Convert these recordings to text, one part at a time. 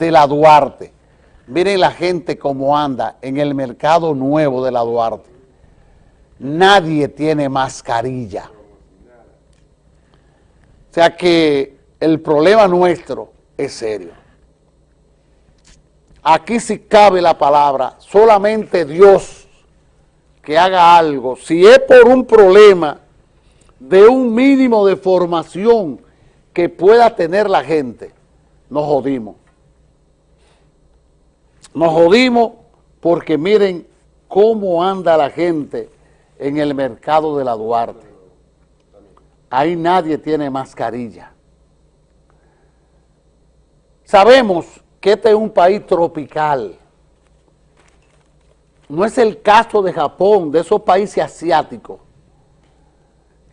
de la Duarte. Miren la gente cómo anda en el mercado nuevo de la Duarte. Nadie tiene mascarilla. O sea que el problema nuestro es serio. Aquí sí cabe la palabra, solamente Dios que haga algo. Si es por un problema de un mínimo de formación que pueda tener la gente, nos jodimos. Nos jodimos porque miren cómo anda la gente en el mercado de la Duarte. Ahí nadie tiene mascarilla. Sabemos que este es un país tropical. No es el caso de Japón, de esos países asiáticos,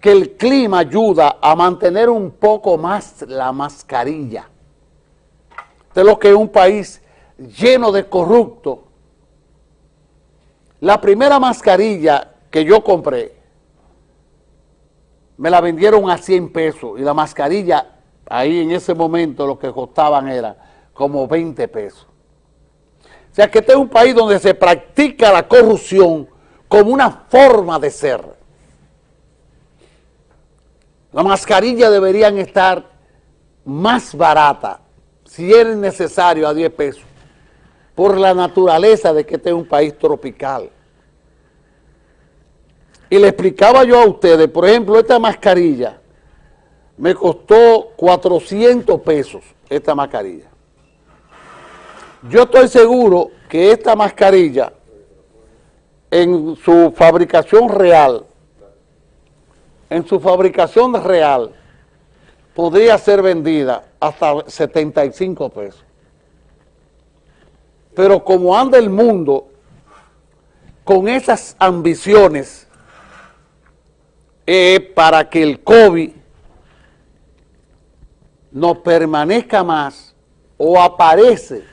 que el clima ayuda a mantener un poco más la mascarilla. De lo que es un país lleno de corruptos. La primera mascarilla que yo compré, me la vendieron a 100 pesos y la mascarilla, ahí en ese momento lo que costaban era como 20 pesos. O sea que este es un país donde se practica la corrupción como una forma de ser. Las mascarillas deberían estar más baratas, si es necesario, a 10 pesos, por la naturaleza de que este es un país tropical. Y le explicaba yo a ustedes, por ejemplo, esta mascarilla me costó 400 pesos, esta mascarilla. Yo estoy seguro que esta mascarilla, en su fabricación real, en su fabricación real, podría ser vendida hasta 75 pesos. Pero como anda el mundo con esas ambiciones para que el COVID no permanezca más o aparece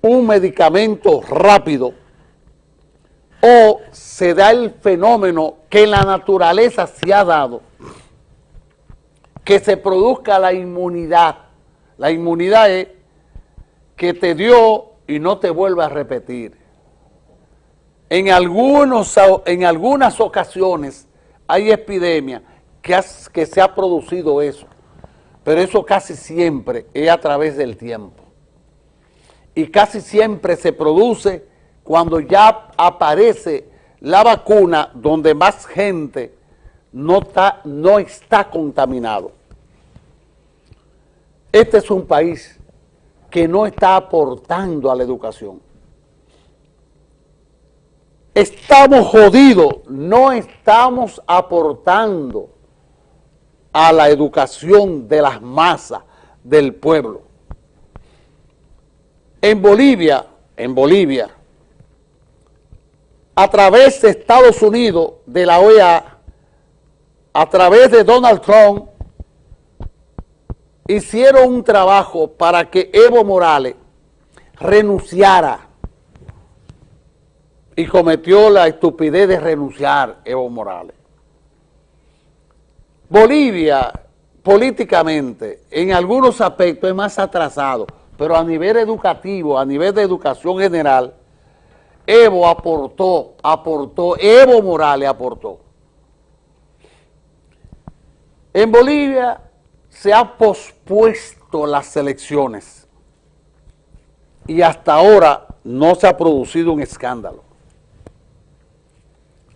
un medicamento rápido o se da el fenómeno que la naturaleza se ha dado, que se produzca la inmunidad. La inmunidad es que te dio y no te vuelve a repetir. En, algunos, en algunas ocasiones hay epidemias que, que se ha producido eso, pero eso casi siempre es a través del tiempo y casi siempre se produce cuando ya aparece la vacuna donde más gente no está, no está contaminado. Este es un país que no está aportando a la educación. Estamos jodidos, no estamos aportando a la educación de las masas del pueblo. En Bolivia, en Bolivia, a través de Estados Unidos, de la OEA, a través de Donald Trump, hicieron un trabajo para que Evo Morales renunciara y cometió la estupidez de renunciar Evo Morales. Bolivia, políticamente, en algunos aspectos es más atrasado, pero a nivel educativo, a nivel de educación general, Evo aportó, aportó, Evo Morales aportó. En Bolivia se han pospuesto las elecciones y hasta ahora no se ha producido un escándalo.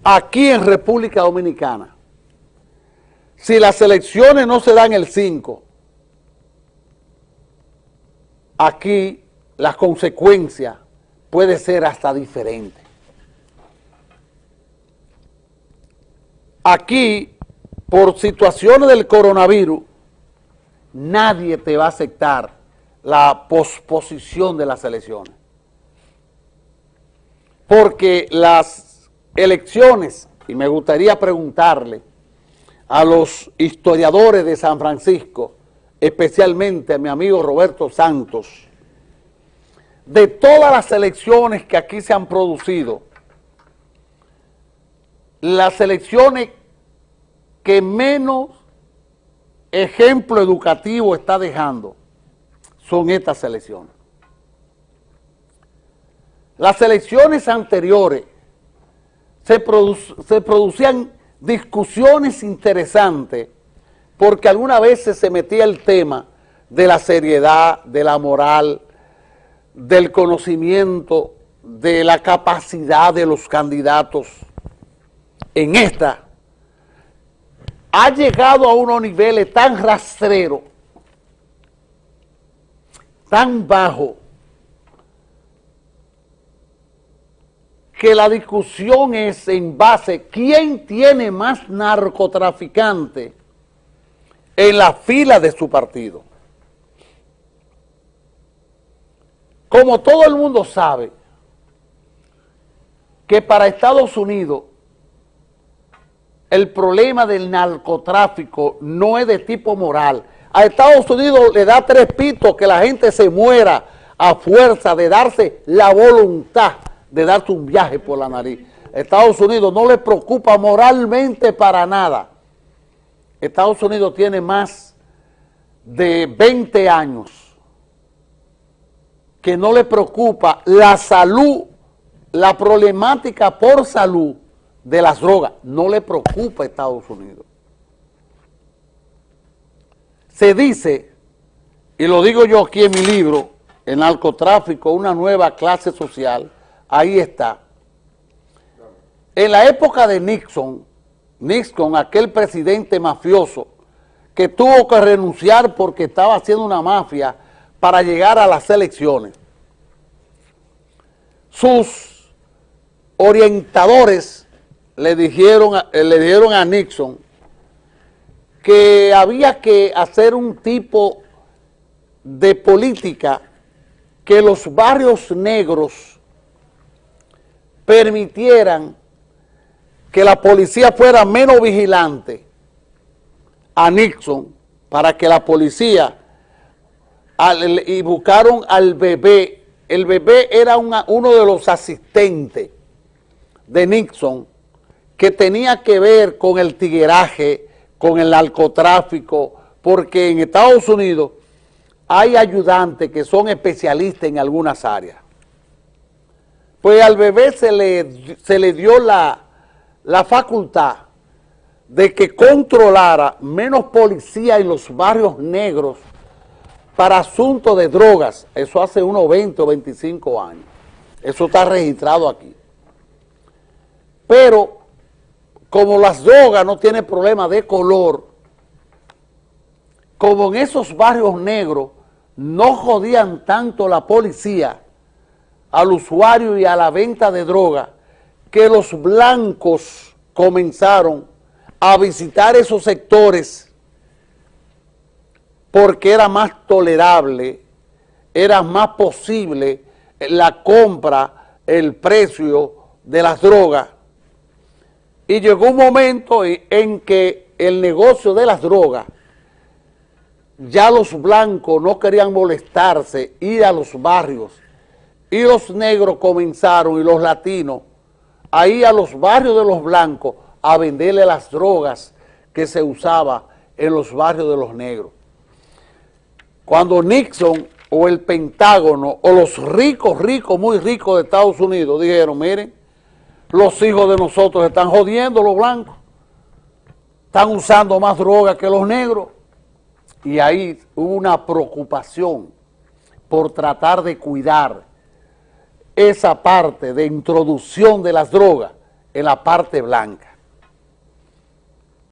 Aquí en República Dominicana, si las elecciones no se dan el 5, aquí las consecuencias puede ser hasta diferente. Aquí, por situaciones del coronavirus, nadie te va a aceptar la posposición de las elecciones. Porque las elecciones, y me gustaría preguntarle a los historiadores de San Francisco, especialmente a mi amigo Roberto Santos, de todas las elecciones que aquí se han producido, las elecciones que menos ejemplo educativo está dejando son estas elecciones. Las elecciones anteriores se, producían discusiones interesantes porque algunas veces se metía el tema de la seriedad, de la moral, del conocimiento, de la capacidad de los candidatos. En esta ha llegado a unos niveles tan rastreros, tan bajos, que la discusión es en base, ¿quién tiene más narcotraficante en la fila de su partido? Como todo el mundo sabe, que para Estados Unidos el problema del narcotráfico no es de tipo moral. A Estados Unidos le da tres pitos que la gente se muera a fuerza de darse la voluntad de darse un viaje por la nariz. Estados Unidos no le preocupa moralmente para nada. Estados Unidos tiene más de 20 años que no le preocupa la salud, la problemática por salud de las drogas. No le preocupa a Estados Unidos. Se dice, y lo digo yo aquí en mi libro, en narcotráfico, una nueva clase social, ahí está. En la época de Nixon, Nixon, aquel presidente mafioso, que tuvo que renunciar porque estaba haciendo una mafia para llegar a las elecciones. Sus orientadores le dijeron, le dijeron a Nixon que había que hacer un tipo de política que los barrios negros permitieran que la policía fuera menos vigilante a Nixon para que la policía y buscaron al bebé. El bebé era uno de los asistentes de Nixon que tenía que ver con el tigueraje, con el narcotráfico, porque en Estados Unidos hay ayudantes que son especialistas en algunas áreas. Pues al bebé se le, se le dio la, la facultad de que controlara menos policía en los barrios negros para asuntos de drogas. Eso hace unos 20 o 25 años. Eso está registrado aquí. Pero como las drogas no tienen problema de color, como en esos barrios negros no jodían tanto la policía, al usuario y a la venta de droga, que los blancos comenzaron a visitar esos sectores porque era más tolerable, era más posible la compra, el precio de las drogas. Y llegó un momento en que el negocio de las drogas, ya los blancos no querían molestarse, ir a los barrios y los negros comenzaron, y los latinos, a ir a los barrios de los blancos a venderle las drogas que se usaba en los barrios de los negros. Cuando Nixon o el Pentágono o los ricos, ricos, muy ricos de Estados Unidos dijeron, miren, los hijos de nosotros están jodiendo los blancos, están usando más droga que los negros. Y ahí hubo una preocupación por tratar de cuidar esa parte de introducción de las drogas en la parte blanca.